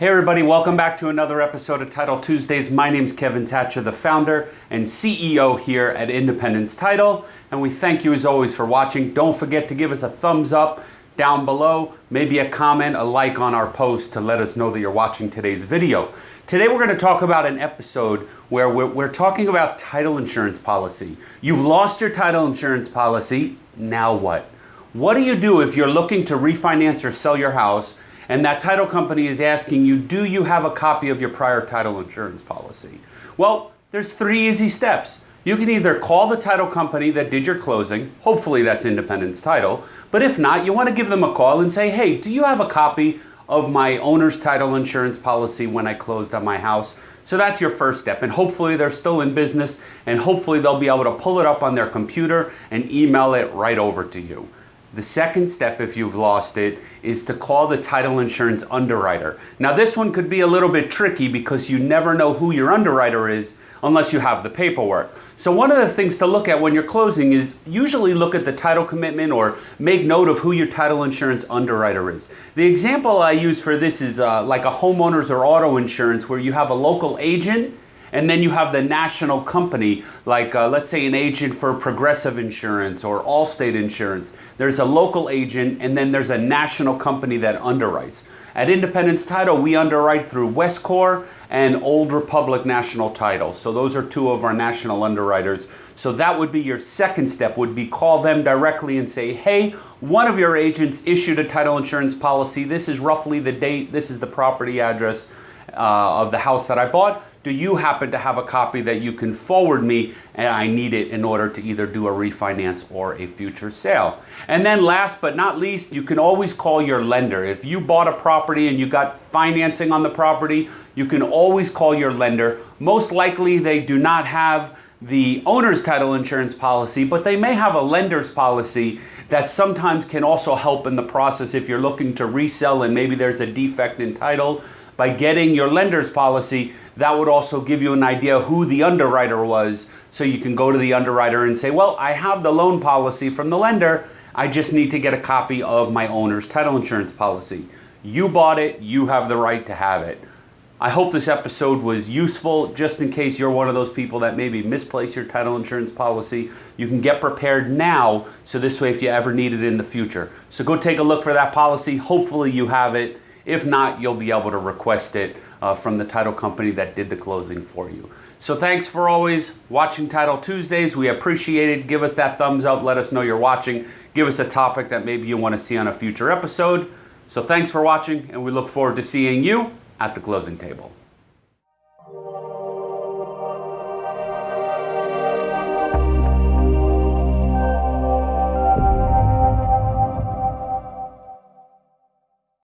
Hey everybody, welcome back to another episode of Title Tuesdays. My name is Kevin Thatcher, the founder and CEO here at Independence Title, and we thank you as always for watching. Don't forget to give us a thumbs up down below, maybe a comment, a like on our post to let us know that you're watching today's video. Today we're going to talk about an episode where we're, we're talking about title insurance policy. You've lost your title insurance policy, now what? What do you do if you're looking to refinance or sell your house and that title company is asking you, do you have a copy of your prior title insurance policy? Well, there's three easy steps. You can either call the title company that did your closing, hopefully that's Independence Title, but if not, you want to give them a call and say, hey, do you have a copy of my owner's title insurance policy when I closed on my house? So that's your first step, and hopefully they're still in business, and hopefully they'll be able to pull it up on their computer and email it right over to you. The second step, if you've lost it, is to call the title insurance underwriter. Now, this one could be a little bit tricky because you never know who your underwriter is unless you have the paperwork. So one of the things to look at when you're closing is usually look at the title commitment or make note of who your title insurance underwriter is. The example I use for this is uh, like a homeowner's or auto insurance where you have a local agent and then you have the national company, like uh, let's say an agent for Progressive Insurance or Allstate Insurance. There's a local agent and then there's a national company that underwrites. At Independence Title, we underwrite through Westcor and Old Republic National Title. So those are two of our national underwriters. So that would be your second step, would be call them directly and say, hey, one of your agents issued a title insurance policy. This is roughly the date. This is the property address uh, of the house that I bought do you happen to have a copy that you can forward me and I need it in order to either do a refinance or a future sale. And then last but not least, you can always call your lender. If you bought a property and you got financing on the property, you can always call your lender. Most likely they do not have the owner's title insurance policy, but they may have a lender's policy that sometimes can also help in the process if you're looking to resell and maybe there's a defect in title. By getting your lender's policy, that would also give you an idea who the underwriter was so you can go to the underwriter and say, well, I have the loan policy from the lender. I just need to get a copy of my owner's title insurance policy. You bought it, you have the right to have it. I hope this episode was useful just in case you're one of those people that maybe misplaced your title insurance policy. You can get prepared now so this way if you ever need it in the future. So go take a look for that policy. Hopefully you have it. If not, you'll be able to request it uh, from the title company that did the closing for you. So thanks for always watching Title Tuesdays. We appreciate it. Give us that thumbs up. Let us know you're watching. Give us a topic that maybe you want to see on a future episode. So thanks for watching, and we look forward to seeing you at the closing table.